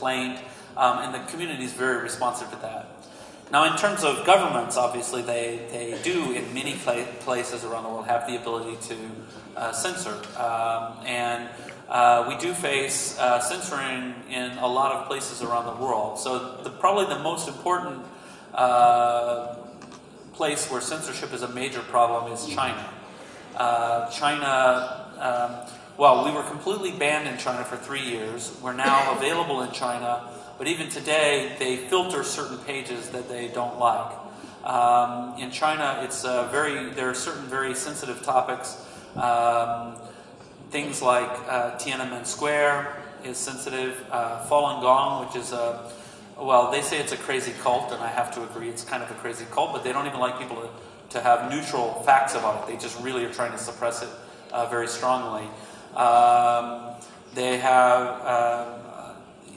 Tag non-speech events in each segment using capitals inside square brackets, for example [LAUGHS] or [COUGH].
complaint, um, and the community is very responsive to that. Now, in terms of governments, obviously, they, they do, in many places around the world, have the ability to uh, censor. Um, and uh, we do face uh, censoring in a lot of places around the world. So, the, probably the most important uh, place where censorship is a major problem is China. Uh, China, um, well, we were completely banned in China for three years. We're now [LAUGHS] available in China, but even today, they filter certain pages that they don't like. Um, in China, it's uh, very there are certain very sensitive topics. Um, things like uh, Tiananmen Square is sensitive. Uh, Falun Gong, which is a well, they say it's a crazy cult, and I have to agree, it's kind of a crazy cult, but they don't even like people to, to have neutral facts about it. They just really are trying to suppress it uh, very strongly. Um, they have uh,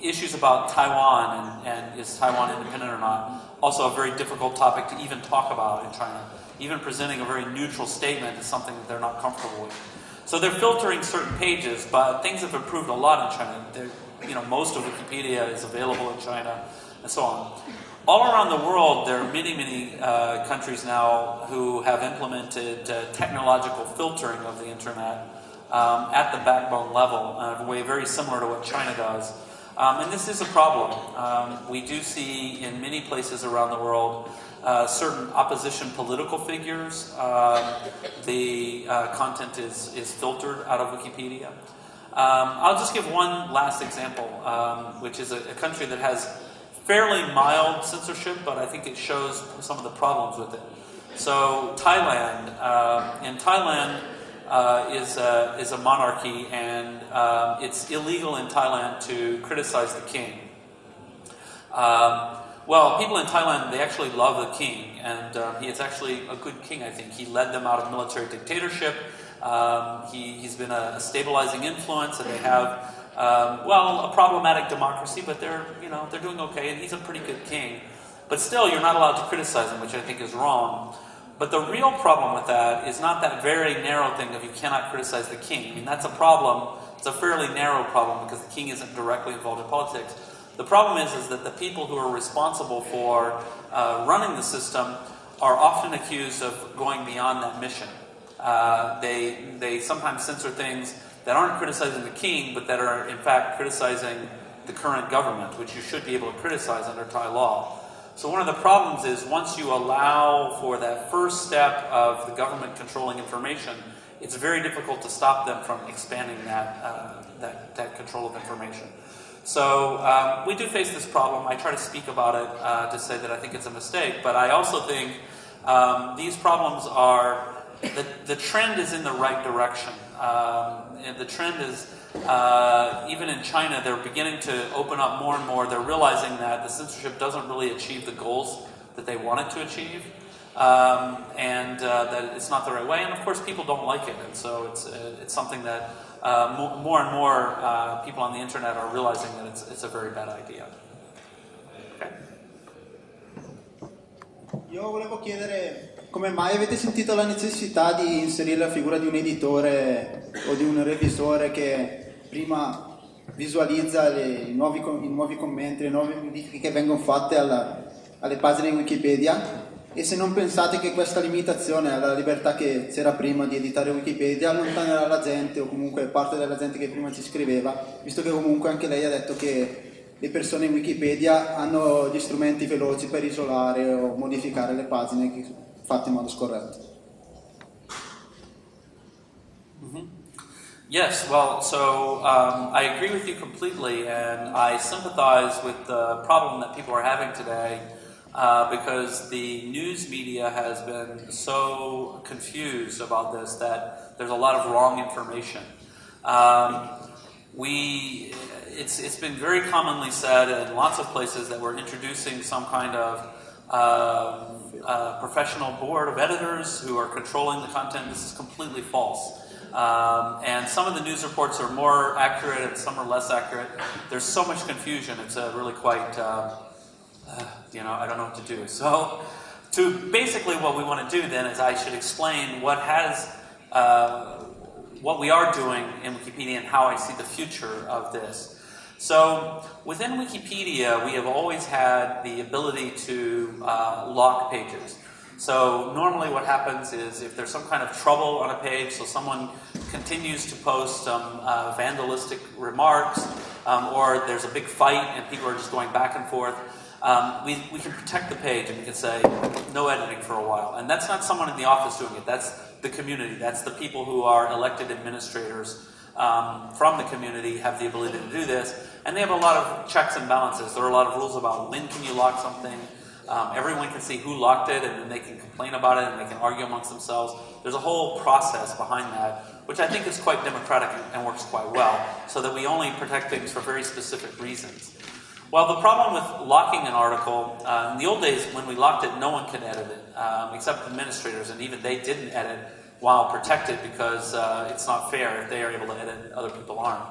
issues about Taiwan and, and, is Taiwan independent or not. Also, a very difficult topic to even talk about in China. Even presenting a very neutral statement is something that they're not comfortable with. So they're filtering certain pages, but things have improved a lot in China. They're, you know, most of Wikipedia is available in China, and so on. All around the world, there are many, many uh, countries now who have implemented uh, technological filtering of the internet um, at the backbone level in a way very similar to what China does. Um, and this is a problem. Um, we do see in many places around the world uh, certain opposition political figures. Uh, the uh, content is, is filtered out of Wikipedia. Um, I'll just give one last example, um, which is a, a, country that has fairly mild censorship, but I think it shows some of the problems with it. So, Thailand. Uh, in Thailand uh, is, a, is a monarchy, and uh, it's illegal in Thailand to criticize the king. Um, well, people in Thailand, they actually love the king, and um, he is actually a good king, I think. He led them out of military dictatorship. Um, he, he's been a, a, stabilizing influence, and they have, um, well, a problematic democracy, but they're, you know, they're doing okay, and he's a pretty good king. But still, you're not allowed to criticize him, which I think is wrong. But the real problem with that is not that very narrow thing of you cannot criticize the king. I mean, that's a problem. It's a fairly narrow problem because the king isn't directly involved in politics. The problem is, is that the people who are responsible for uh, running the system are often accused of going beyond that mission. Uh, they, they sometimes censor things that aren't criticizing the king, but that are in fact criticizing the current government, which you should be able to criticize under Thai law. So one of the problems is once you allow for that first step of the government controlling information, it's very difficult to stop them from expanding that, uh, that, that, control of information. So um, we do face this problem. I try to speak about it uh, to say that I think it's a mistake, but I also think um, these problems are the, the trend is in the right direction. Um, and the trend is, uh, even in China, they're beginning to open up more and more. They're realizing that the censorship doesn't really achieve the goals that they want it to achieve. Um, and uh, that it's not the right way. And of course, people don't like it. And so it's, uh, it's something that uh, more and more uh, people on the internet are realizing that it's, it's a very bad idea. Okay. Io volevo chiedere come mai avete sentito la necessità di inserire la figura di un editore o di un revisore che prima visualizza le, i, nuovi, i, nuovi, commenti, le nuove modifiche che vengono fatte alla, alle pagine di Wikipedia? E se non pensate che questa limitazione alla libertà che c'era prima di editare Wikipedia allontanerà la gente o comunque parte della gente che prima ci scriveva, visto che comunque anche lei ha detto che le persone in Wikipedia hanno gli strumenti veloci per isolare o modificare le pagine fatte in modo scorretto. Mm-hmm. Yes, well, so um, I agree with you completely, and I sympathize with the problem that people are having today uh, because the news media has been so confused about this that there's a lot of wrong information. Um, we, it's, it's been very commonly said in lots of places that we're introducing some kind of um, a professional board of editors who are controlling the content. This is completely false. Um, and some of the news reports are more accurate and some are less accurate. There's so much confusion, it's uh, really quite, uh, uh, you know, I don't know what to do. So, to basically what we want to do then is I should explain what has, uh, what we are doing in Wikipedia and how I see the future of this. So within Wikipedia, we have always had the ability to uh, lock pages. So normally what happens is if there's some kind of trouble on a page, so someone continues to post some uh, vandalistic remarks, um, or there's a big fight and people are just going back and forth, um, we, we can protect the page and we can say no editing for a while. And that's not someone in the office doing it, that's the community, that's the people who are elected administrators um, from the community have the ability to do this. And they have a lot of checks and balances. There are a lot of rules about when can you lock something. Um, everyone can see who locked it, and then they can complain about it, and they can argue amongst themselves. There's a whole process behind that, which I think is quite democratic and, works quite well, so that we only protect things for very specific reasons. Well, the problem with locking an article, uh, in the old days when we locked it, no one could edit it, um, except administrators, and even they didn't edit while protected because uh, it's not fair if they are able to edit other people aren't.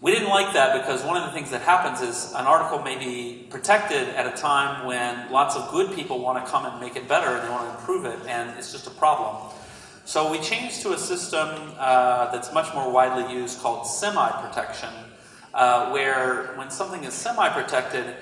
We didn't like that because one of the things that happens is an article may be protected at a time when lots of good people want to come and make it better and they want to improve it, and it's just a problem. So we changed to a system uh, that's much more widely used called semi-protection, uh, where when something is semi-protected,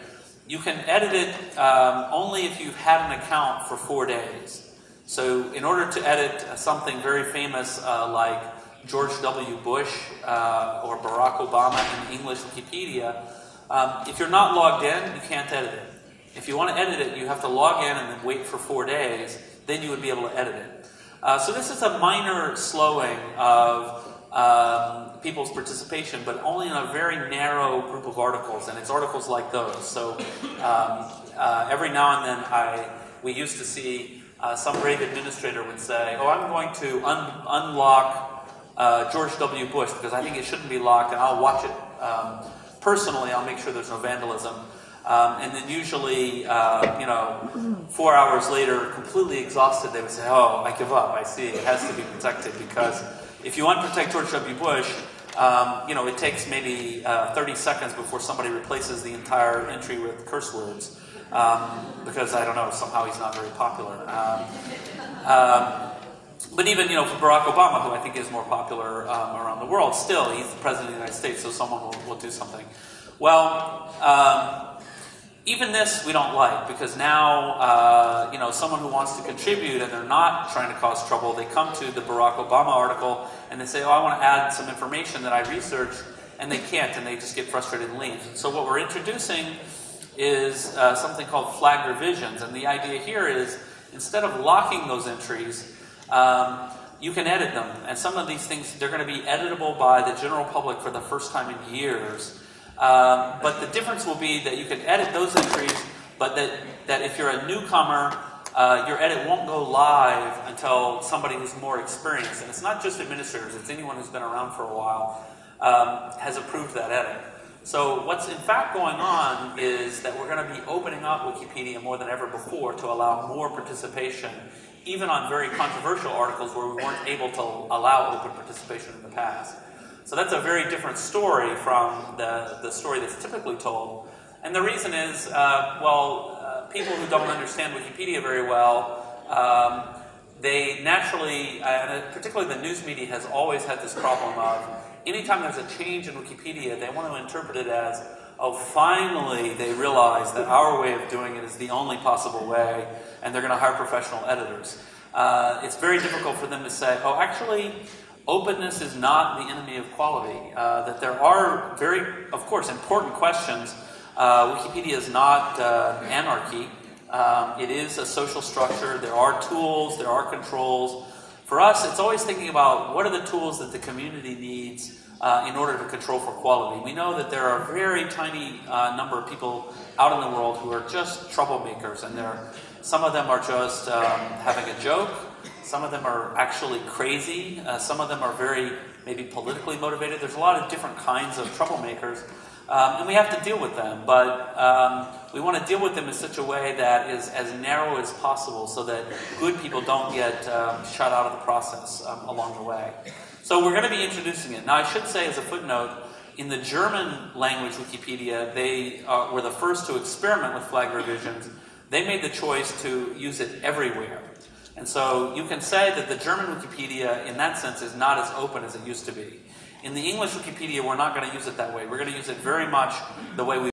you can edit it um, only if you've had an account for four days. So in order to edit something very famous uh, like George W. Bush uh, or Barack Obama in English Wikipedia, um, if you're not logged in, you can't edit it. If you want to edit it, you have to log in and then wait for four days. Then you would be able to edit it. Uh, so this is a minor slowing of um, people's participation, but only in a very narrow group of articles, and it's articles like those. So um, uh, every now and then, I we used to see uh, some brave administrator would say, oh, I'm going to un unlock uh, George W. Bush because I think it shouldn't be locked and I'll watch it um, personally. I'll make sure there's no vandalism. Um, and then usually, uh, you know, four hours later, completely exhausted, they would say, oh, I give up. I see it has to be protected because if you unprotect George W. Bush, um, you know, it takes maybe uh, 30 seconds before somebody replaces the entire entry with curse words um, because I don't know, somehow he's not very popular. Um, um, but even, you know, for Barack Obama, who I think is more popular um, around the world, still, he's the president of the United States, so someone will, will do something. Well, um, even this we don't like because now, uh, you know, someone who wants to contribute and they're not trying to cause trouble, they come to the Barack Obama article and they say, oh, I want to add some information that I researched, and they can't, and they just get frustrated and leave. So what we're introducing is uh, something called flag revisions. And the idea here is instead of locking those entries, um, you can edit them. And some of these things, they're going to be editable by the general public for the first time in years. Um, but the difference will be that you can edit those entries, but that, that if you're a newcomer, uh, your edit won't go live until somebody who's more experienced. And it's not just administrators, it's anyone who's been around for a while um, has approved that edit. So what's in fact going on is that we're going to be opening up Wikipedia more than ever before to allow more participation, even on very controversial articles where we weren't able to allow open participation in the past. So that's a very different story from the, the story that's typically told. And the reason is, uh, well, uh, people who don't understand Wikipedia very well, um, they naturally, uh, and particularly the news media has always had this problem of anytime there's a change in Wikipedia, they want to interpret it as, oh, finally they realize that our way of doing it is the only possible way, and they're going to hire professional editors. Uh, it's very difficult for them to say, oh, actually, openness is not the enemy of quality. Uh, that there are very, of course, important questions. Uh, Wikipedia is not uh, anarchy. Um, it is a social structure. There are tools, there are controls. For us, it's always thinking about what are the tools that the community needs uh, in order to control for quality. We know that there are a very tiny uh, number of people out in the world who are just troublemakers, and there, some of them are just um, having a joke. Some of them are actually crazy. Uh, some of them are very maybe politically motivated. There's a lot of different kinds of troublemakers. Um, and we have to deal with them, but um, we want to deal with them in such a way that is as narrow as possible so that good people don't get um, shut out of the process um, along the way. So we're going to be introducing it. Now, I should say as a footnote, in the German language Wikipedia, they uh, were the first to experiment with flag revisions. They made the choice to use it everywhere. And so you can say that the German Wikipedia, in that sense, is not as open as it used to be. In the English Wikipedia, we're not going to use it that way. We're going to use it very much the way we